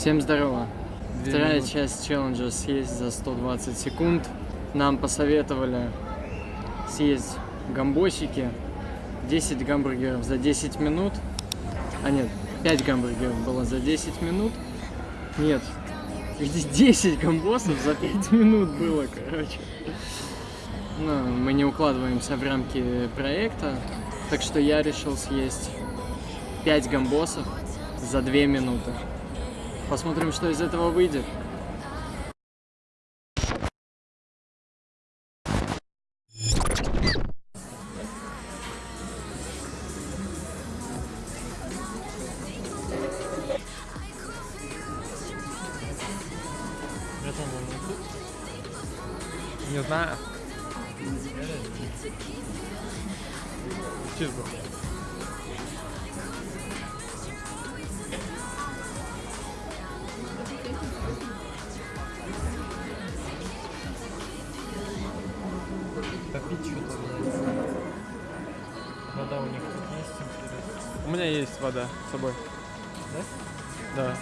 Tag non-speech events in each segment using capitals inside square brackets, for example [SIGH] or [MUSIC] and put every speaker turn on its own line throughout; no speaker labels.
Всем здорово.
Две
Вторая
минуты.
часть челленджа съесть за 120 секунд. Нам посоветовали съесть гамбосики. 10 гамбургеров за 10 минут. А нет, 5 гамбургеров было за 10 минут. Нет, [LAUGHS] 10 гамбосов за 5 минут было, короче. Но мы не укладываемся в рамки проекта, так что я решил съесть 5 гамбосов за 2 минуты. Посмотрим, что из этого выйдет.
Не знаю. Чизбургер.
Попить что-то, Вода у них тут есть.
У меня есть вода с собой.
Да?
Да.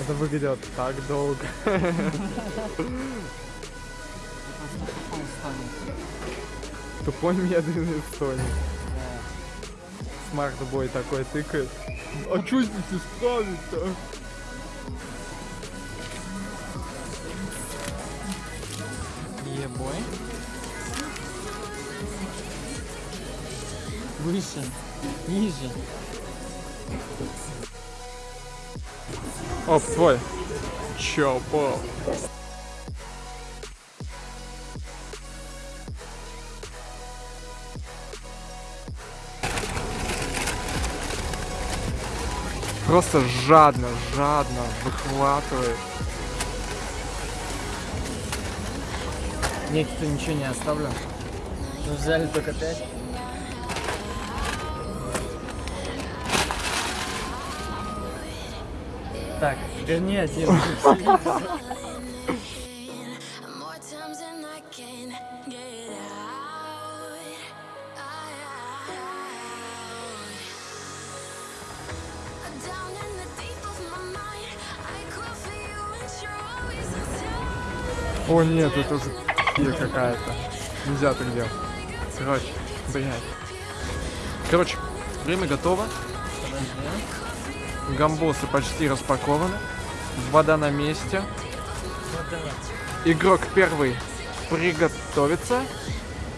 Это выглядит так долго. [LAUGHS] Тупой медленный столик. Смарт-бой такой тыкает. А что здесь исправить-то?
Ебой. Выше. Ниже.
Оп, твой. Чё, пол? Просто жадно, жадно выхватывает.
Некто ничего не оставлю. Ну, взяли только 5. Так, верни один. [LAUGHS]
О нет, это уже какая-то. Нельзя так делать. Короче, блядь. Короче, время готово. Гамбосы почти распакованы. Вода на месте. Игрок первый приготовится.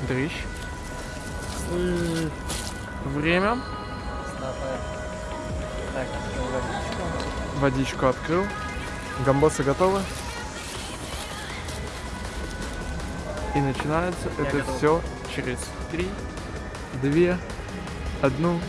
Дрищ. Время.
Водичку
открыл. Гамбосы готовы. И начинается
Я
это
готов.
все через 3, 2, 1.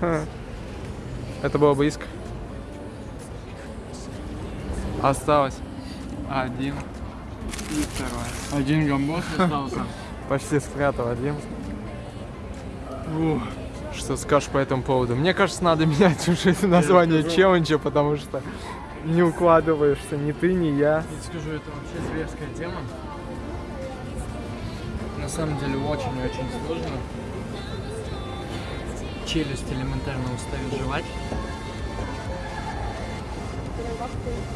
Это было близко. Осталось Один. И второй.
Один гамбос остался. [LAUGHS]
Почти спрятал один. Ух, Что скажешь по этому поводу? Мне кажется, надо [LAUGHS] менять уже название челленджа, потому что не укладываешься ни ты, ни я.
Я скажу, это вообще зверская тема. На самом деле очень-очень сложно. Челюсть элементарно устает жевать.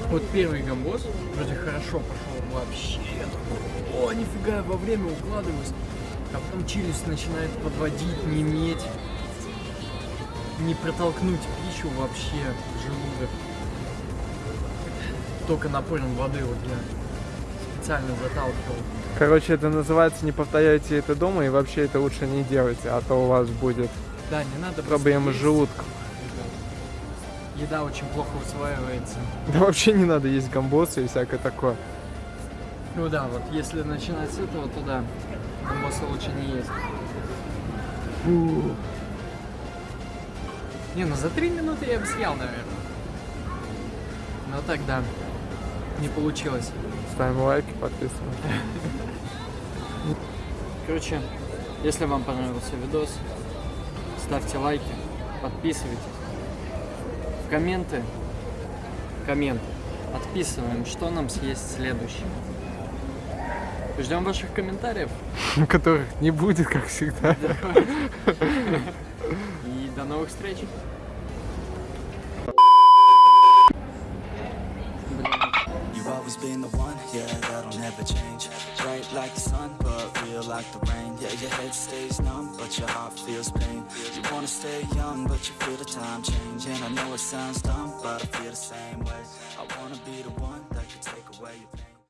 Вот первый гамбоз вроде хорошо пошел вообще. О, нифига, во время укладываюсь. А потом челюсть начинает подводить, неметь. Не протолкнуть пищу вообще в желудок. Только напором воды вот я специально заталкивал.
Короче, это называется «Не повторяйте это дома» и вообще это лучше не делайте, а то у вас будет
Да, не надо
проблемы с желудком.
Еда очень плохо усваивается.
Да вообще не надо есть гамбосы и всякое такое.
Ну да, вот если начинать с этого, то да, гамбоса лучше не есть. Фу. Не, ну за три минуты я бы съел, наверное. Но тогда не получилось.
Ставим лайки, подписываемся.
Короче, если вам понравился видос, ставьте лайки, подписывайтесь. В комменты, комменты, отписываем, что нам съесть следующим. Ждем ваших комментариев. [LAUGHS]
Которых не будет, как всегда. [LAUGHS]
И до новых встреч.
You've always been the one, yeah, that'll never change. Like the sun, but real like the rain. Yeah, your head stays numb, but your heart feels pain. You wanna stay young, but you feel the time change. And I know it sounds dumb, but I feel the same way. I wanna be the one that can take away your pain.